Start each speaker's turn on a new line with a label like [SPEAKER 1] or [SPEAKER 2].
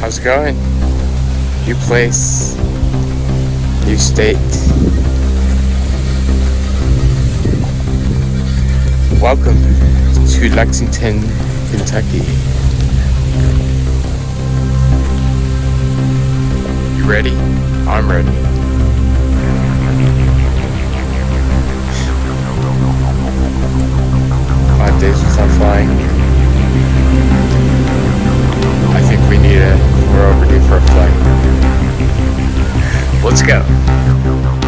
[SPEAKER 1] How's it going? New place, new state. Welcome to Lexington, Kentucky. You ready? I'm ready. Five days without flying. Let's go.